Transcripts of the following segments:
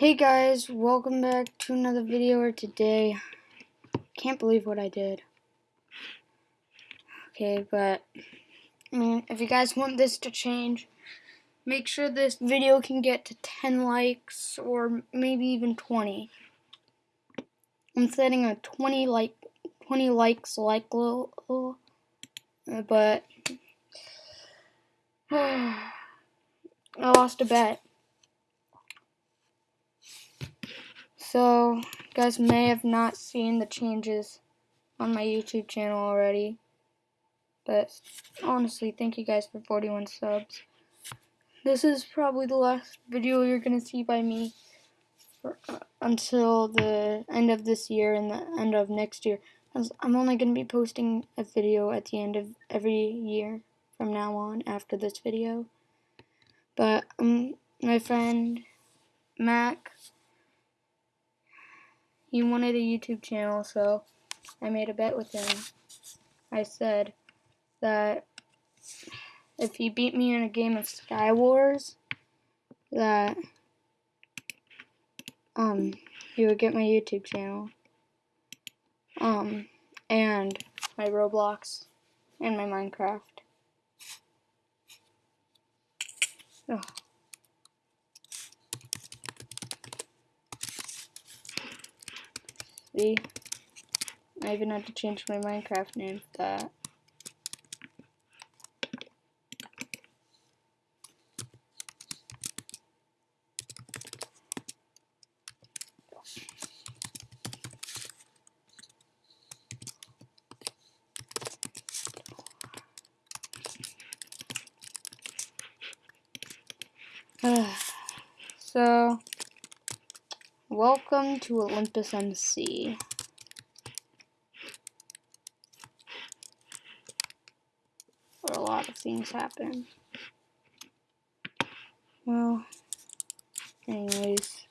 Hey guys, welcome back to another video or today. Can't believe what I did. Okay, but I mean, if you guys want this to change, make sure this video can get to 10 likes or maybe even 20. I'm setting a 20 like 20 likes like little, but I lost a bet. So, you guys may have not seen the changes on my YouTube channel already. But honestly, thank you guys for 41 subs. This is probably the last video you're going to see by me for, uh, until the end of this year and the end of next year. I'm only going to be posting a video at the end of every year from now on after this video. But um, my friend Mac he wanted a YouTube channel, so I made a bet with him. I said that if he beat me in a game of Sky Wars, that um he would get my YouTube channel. Um and my Roblox and my Minecraft. Ugh. See? I even had to change my Minecraft name for that. so Welcome to Olympus MC. Where a lot of things happen. Well, anyways.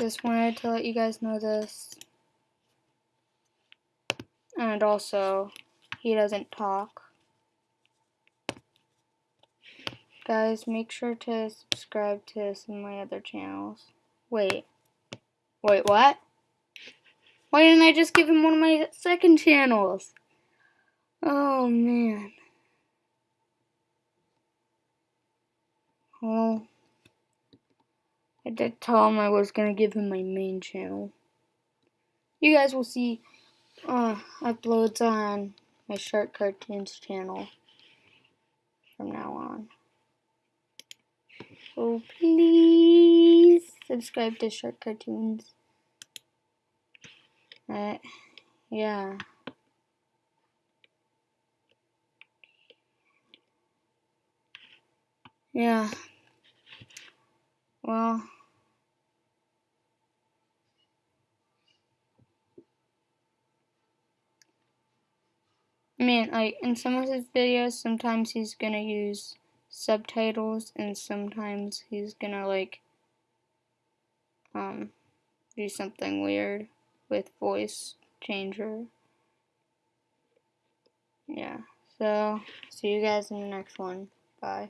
Just wanted to let you guys know this. And also, he doesn't talk. Guys, make sure to subscribe to some of my other channels. Wait. Wait, what? Why didn't I just give him one of my second channels? Oh, man. Well, I did tell him I was going to give him my main channel. You guys will see uh, uploads on my Shark Cartoons channel from now on. So please subscribe to Shark Cartoons. Uh, yeah. Yeah. Well. I mean, like, in some of his videos, sometimes he's gonna use subtitles and sometimes he's gonna like um do something weird with voice changer. Yeah. So see you guys in the next one. Bye.